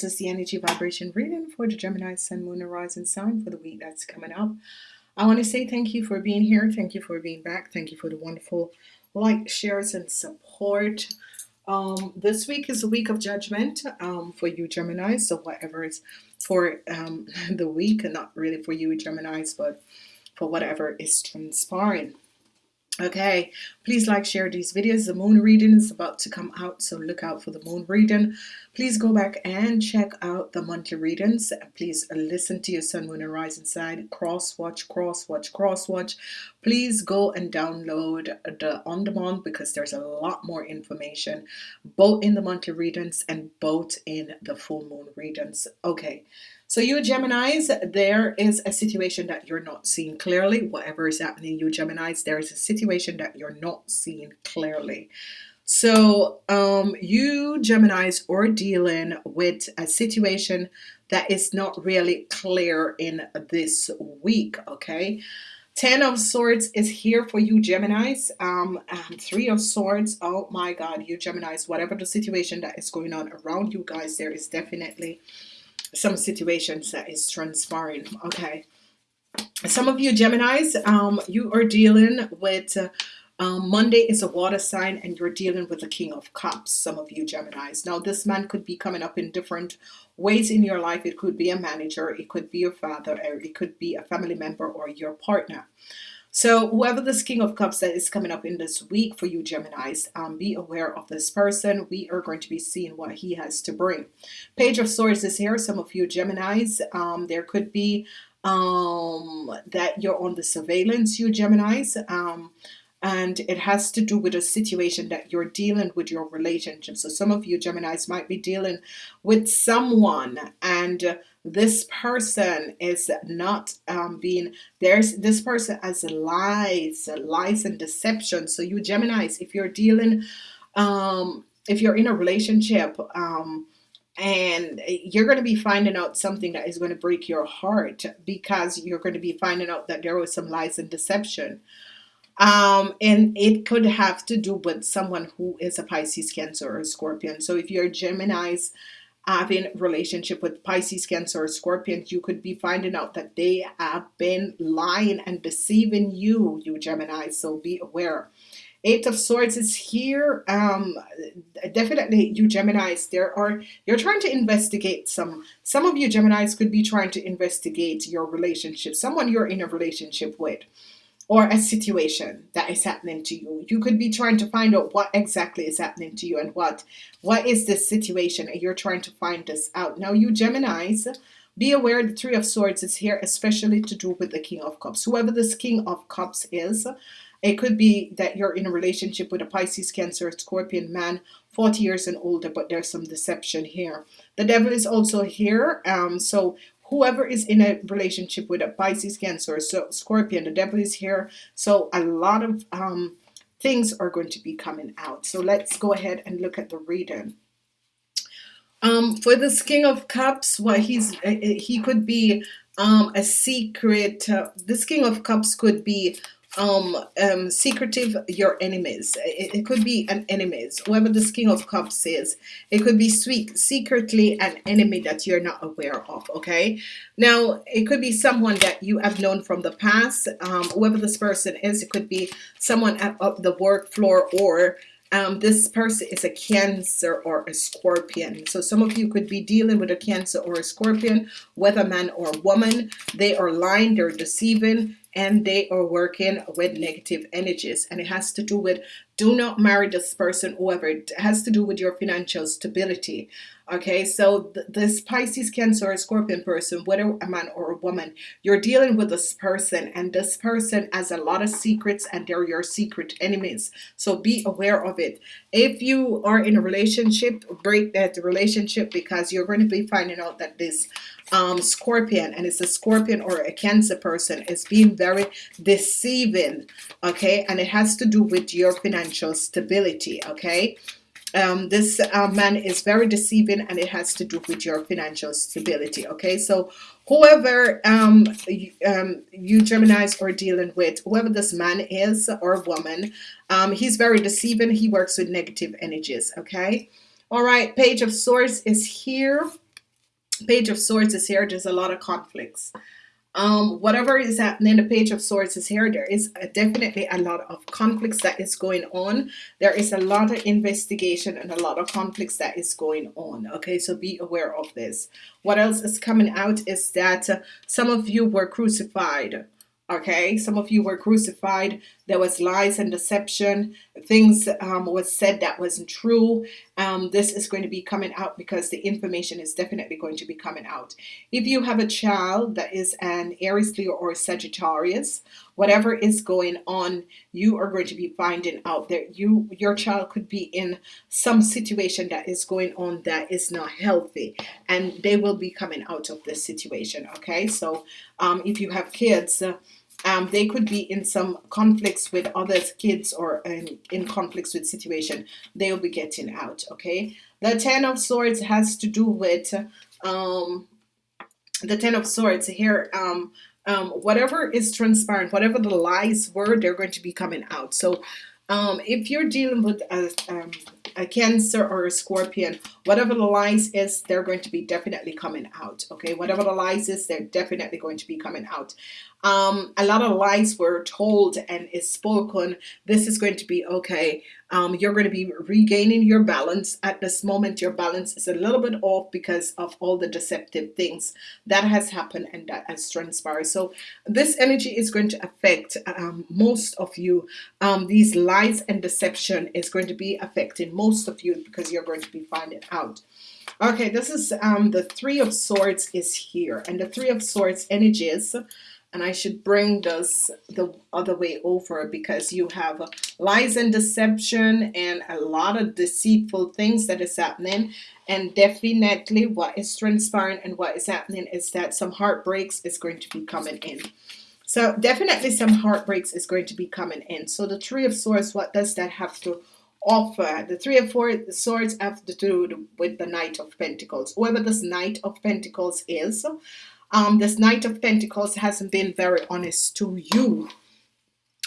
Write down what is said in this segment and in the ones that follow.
this is the energy vibration reading for the Gemini Sun, Moon, and Rising sign for the week that's coming up. I want to say thank you for being here. Thank you for being back. Thank you for the wonderful like, shares, and support. Um, this week is a week of judgment um, for you Gemini. So whatever is for um, the week, and not really for you Geminis, but for whatever is transpiring. Okay, please like, share these videos. The moon reading is about to come out, so look out for the moon reading. Please go back and check out the monthly readings. Please listen to your sun, moon, and rising sign. Cross watch, cross watch, cross watch. Please go and download the on demand because there's a lot more information both in the monthly readings and both in the full moon readings. Okay. So you Geminis, there is a situation that you're not seeing clearly. Whatever is happening, you Geminis, there is a situation that you're not seeing clearly. So um, you Geminis are dealing with a situation that is not really clear in this week, okay? Ten of Swords is here for you Geminis. Um, Three of Swords, oh my God, you Geminis, whatever the situation that is going on around you guys, there is definitely some situations that is transpiring okay? Some of you Geminis um, you are dealing with uh, um, Monday is a water sign and you're dealing with the King of Cups some of you Geminis. Now this man could be coming up in different ways in your life. It could be a manager it could be your father or it could be a family member or your partner so whoever this King of Cups that is coming up in this week for you Geminis, um, be aware of this person. We are going to be seeing what he has to bring. Page of Swords is here. Some of you Geminis, um, there could be um, that you're on the surveillance, you Geminis. Um, and it has to do with a situation that you're dealing with your relationship. So some of you Geminis might be dealing with someone and this person is not um, being there's this person has lies lies and deception. So you Geminis if you're dealing um, if you're in a relationship um, and you're going to be finding out something that is going to break your heart because you're going to be finding out that there was some lies and deception. Um, and it could have to do with someone who is a Pisces cancer or a Scorpion. So if you're Geminis having relationship with Pisces, Cancer, or Scorpion, you could be finding out that they have been lying and deceiving you, you Gemini. So be aware. Eight of Swords is here. Um, definitely, you Geminis, there are you're trying to investigate some. Some of you Geminis could be trying to investigate your relationship, someone you're in a relationship with or a situation that is happening to you. You could be trying to find out what exactly is happening to you and what what is this situation and you're trying to find this out. Now you Geminis, be aware the Three of Swords is here, especially to do with the King of Cups. Whoever this King of Cups is, it could be that you're in a relationship with a Pisces, Cancer, Scorpion man, 40 years and older, but there's some deception here. The devil is also here. Um, so whoever is in a relationship with a Pisces Cancer so Scorpion the devil is here. So a lot of um, things are going to be coming out. So let's go ahead and look at the reading. Um, for this King of Cups what he's uh, uh, he could be um, a secret uh, this King of Cups could be um, um, secretive your enemies. It, it, could be an enemies, whoever this King of Cups is. It could be sweet, secretly an enemy that you're not aware of. Okay. Now, it could be someone that you have known from the past. Um, whoever this person is, it could be someone at, the work floor or um, this person is a Cancer or a Scorpion. So some of you could be dealing with a Cancer or a Scorpion, whether man or woman. They are lying, they're deceiving, and they are working with negative energies. And it has to do with do not marry this person, whoever. It has to do with your financial stability. Okay, so th this Pisces, Cancer, or Scorpion person, whether a man or a woman, you're dealing with this person, and this person has a lot of secrets, and they're your secret enemies. So be aware of it. If you are in a relationship, break that relationship because you're going to be finding out that this um, Scorpion, and it's a Scorpion or a Cancer person, is being very deceiving. Okay, and it has to do with your financial stability. Okay um, this uh, man is very deceiving and it has to do with your financial stability okay so whoever um, you, um, you Geminis are dealing with whoever this man is or woman um, he's very deceiving he works with negative energies okay all right page of swords is here Page of Swords is here. There's a lot of conflicts. Um whatever is happening the page of swords is here there is a, definitely a lot of conflicts that is going on. There is a lot of investigation and a lot of conflicts that is going on okay? So be aware of this. What else is coming out is that uh, some of you were crucified okay? Some of you were crucified. There was lies and deception. Things um, was said that wasn't true um, this is going to be coming out because the information is definitely going to be coming out. If you have a child that is an Aries Leo or Sagittarius whatever is going on you are going to be finding out that you your child could be in some situation that is going on that is not healthy and they will be coming out of this situation okay? So um, if you have kids uh, um, they could be in some conflicts with other kids or in, in conflicts with situation they will be getting out okay? The ten of swords has to do with um, the ten of swords here um, um, whatever is transparent whatever the lies were they're going to be coming out. So um, if you're dealing with a, um, a cancer or a scorpion whatever the lies is they're going to be definitely coming out okay? Whatever the lies is they're definitely going to be coming out um, a lot of lies were told and is spoken. This is going to be okay. Um, you're going to be regaining your balance. At this moment your balance is a little bit off because of all the deceptive things that has happened and that has transpired. So this energy is going to affect um, most of you. Um, these lies and deception is going to be affecting most of you because you're going to be finding out. Okay this is um, the three of swords is here. And the three of swords energies and I should bring this the other way over because you have lies and deception and a lot of deceitful things that is happening. And definitely what is transpiring and what is happening is that some heartbreaks is going to be coming in. So definitely some heartbreaks is going to be coming in. So the three of swords what does that have to offer? The three of four swords have to do with the knight of pentacles. Whoever this knight of pentacles is um, this Knight of Pentacles hasn't been very honest to you.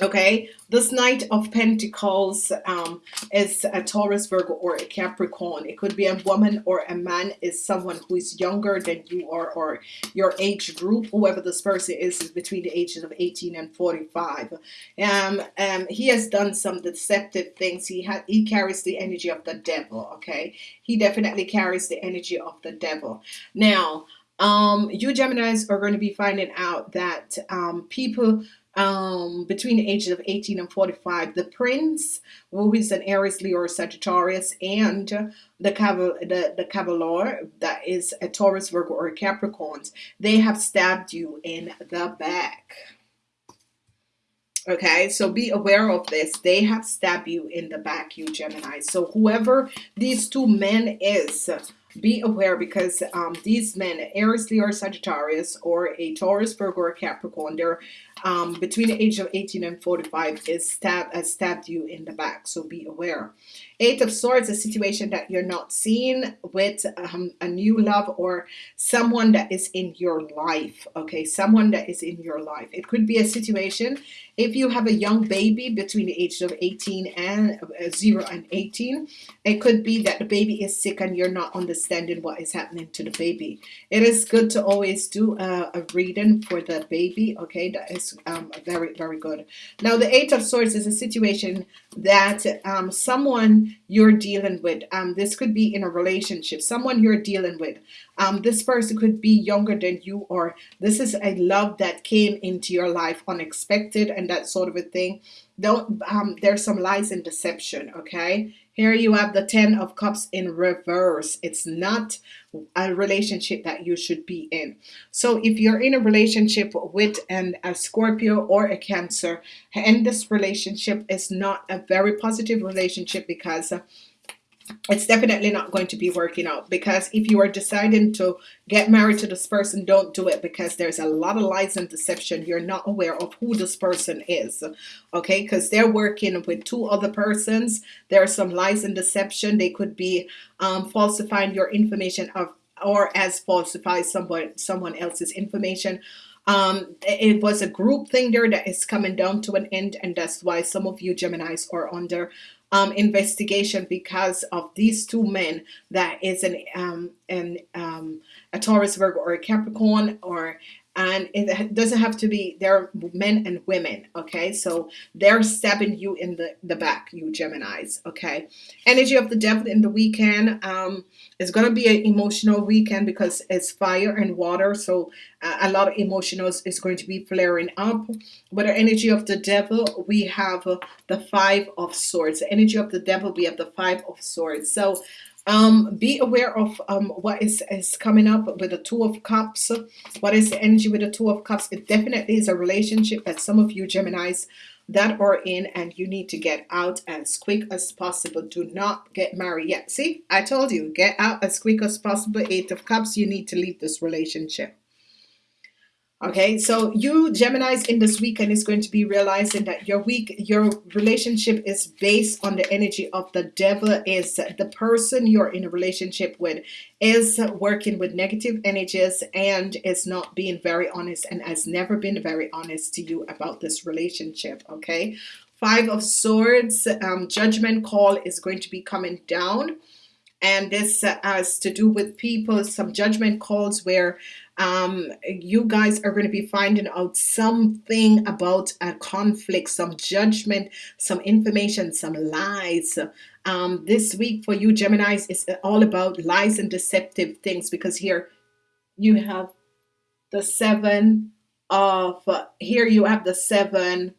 Okay, this Knight of Pentacles um, is a Taurus, Virgo, or a Capricorn. It could be a woman or a man is someone who is younger than you are or your age group. Whoever this person is is between the ages of 18 and 45. Um, um, he has done some deceptive things. He had he carries the energy of the devil. Okay, he definitely carries the energy of the devil. Now, um, you Geminis are going to be finding out that um, people um, between the ages of 18 and 45, the Prince, who is an Aries, Leo, or Sagittarius, and the Caval the, the Cavalier, that is a Taurus, Virgo, or Capricorns, they have stabbed you in the back. Okay, so be aware of this. They have stabbed you in the back, you Gemini. So whoever these two men is, be aware because um, these men, Aries, Leo, or Sagittarius, or a Taurus, Virgo, or Capricorn, they're um, between the age of 18 and 45 is stab has stabbed you in the back. So be aware. Eight of Swords, a situation that you're not seeing with um, a new love or someone that is in your life. Okay, someone that is in your life. It could be a situation if you have a young baby between the ages of 18 and uh, 0 and 18, it could be that the baby is sick and you're not understanding what is happening to the baby. It is good to always do a, a reading for the baby. Okay, that is um, very, very good. Now, the Eight of Swords is a situation that um, someone you're dealing with, um, this could be in a relationship, someone you're dealing with, um, this person could be younger than you or this is a love that came into your life unexpected and that sort of a thing. Don't um, there's some lies and deception, okay? Here you have the Ten of Cups in reverse. It's not a relationship that you should be in. So if you're in a relationship with an, a Scorpio or a Cancer, and this relationship is not a very positive relationship because it's definitely not going to be working out because if you are deciding to get married to this person don't do it because there's a lot of lies and deception. You're not aware of who this person is okay? Because they're working with two other persons. There are some lies and deception. They could be um, falsifying your information of or as falsify someone someone else's information um, it was a group thing there that is coming down to an end and that's why some of you Geminis are under um, investigation because of these two men that is an um, an um, a Taurus Virgo or a Capricorn or and it doesn't have to be they're men and women okay? So they're stabbing you in the the back you Geminis okay? Energy of the devil in the weekend um it's gonna be an emotional weekend because it's fire and water so uh, a lot of emotionals is going to be flaring up. But the energy of the devil we have uh, the five of swords. The energy of the devil we have the five of swords. So um, be aware of um, what is, is coming up with the two of cups. What is the energy with the two of cups? It definitely is a relationship that some of you Geminis that are in and you need to get out as quick as possible. Do not get married yet. See I told you get out as quick as possible. Eight of cups you need to leave this relationship Okay, so you Geminis in this weekend is going to be realizing that your week, your relationship is based on the energy of the devil. Is the person you're in a relationship with is working with negative energies and is not being very honest and has never been very honest to you about this relationship. Okay, Five of Swords, um, judgment call is going to be coming down and this uh, has to do with people some judgment calls where um, you guys are going to be finding out something about a conflict some judgment some information some lies. Um, this week for you Geminis is all about lies and deceptive things because here you have the seven of uh, here you have the seven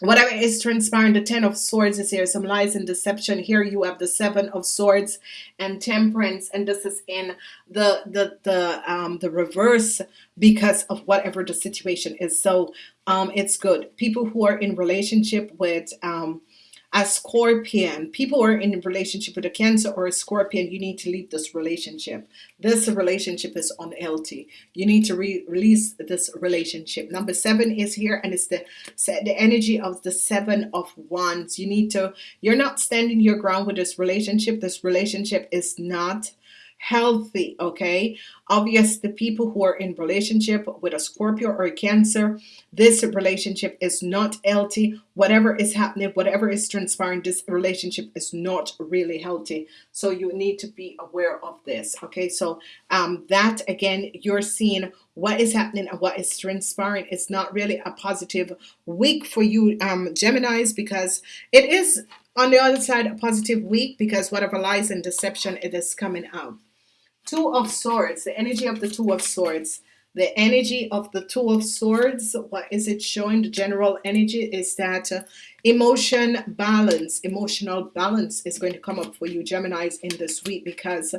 whatever is transpiring the ten of swords is here. Some lies and deception. Here you have the seven of swords and temperance. And this is in the the the um the reverse because of whatever the situation is. So um it's good. People who are in relationship with um a scorpion. People are in a relationship with a cancer or a scorpion you need to leave this relationship. This relationship is unhealthy. You need to re release this relationship. Number seven is here and it's the the energy of the seven of wands. You need to you're not standing your ground with this relationship. This relationship is not healthy okay? Obvious the people who are in relationship with a Scorpio or a Cancer this relationship is not healthy. Whatever is happening whatever is transpiring this relationship is not really healthy. So you need to be aware of this okay? So um that again you're seeing what is happening and what is transpiring it's not really a positive week for you um Geminis because it is on the other side a positive week because whatever lies and deception it is coming out Two of Swords, the energy of the Two of Swords. The energy of the Two of Swords, what is it showing? The general energy is that uh, emotion balance, emotional balance is going to come up for you, Geminis, in this week because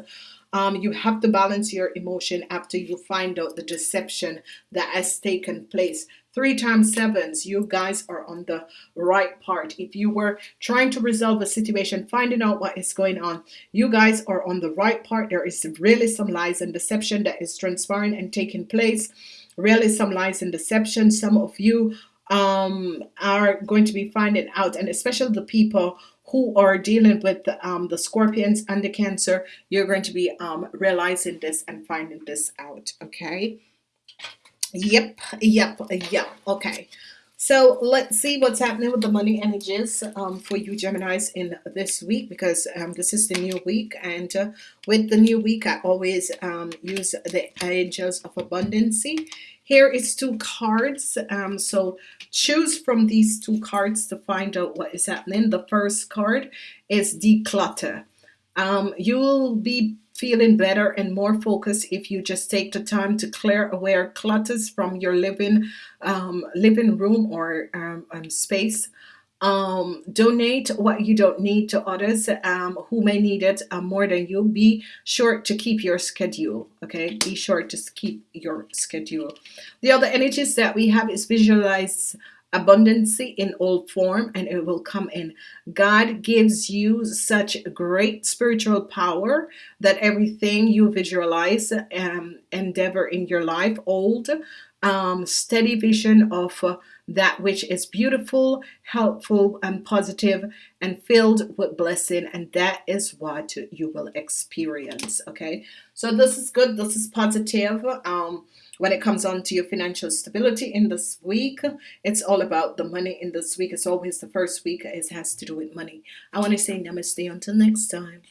um, you have to balance your emotion after you find out the deception that has taken place. Three times sevens you guys are on the right part. If you were trying to resolve a situation finding out what is going on you guys are on the right part. There is really some lies and deception that is transpiring and taking place. Really some lies and deception. Some of you um, are going to be finding out and especially the people who are dealing with um, the scorpions and the cancer you're going to be um, realizing this and finding this out okay Yep, yep, yep. Okay. So let's see what's happening with the money energies um, for you Geminis in this week because um, this is the new week and uh, with the new week I always um, use the angels of abundancy. Here is two cards um, so choose from these two cards to find out what is happening. The first card is declutter. Um, you'll be feeling better and more focused if you just take the time to clear away clutters from your living um, living room or um, um, space. Um, donate what you don't need to others um, who may need it uh, more than you. Be sure to keep your schedule okay? Be sure to keep your schedule. The other energies that we have is visualize abundancy in all form and it will come in. God gives you such great spiritual power that everything you visualize um, endeavor in your life old um, steady vision of uh, that which is beautiful, helpful, and positive, and filled with blessing, and that is what you will experience. Okay, so this is good, this is positive. Um, when it comes on to your financial stability in this week, it's all about the money in this week. It's always the first week, it has to do with money. I want to say namaste until next time.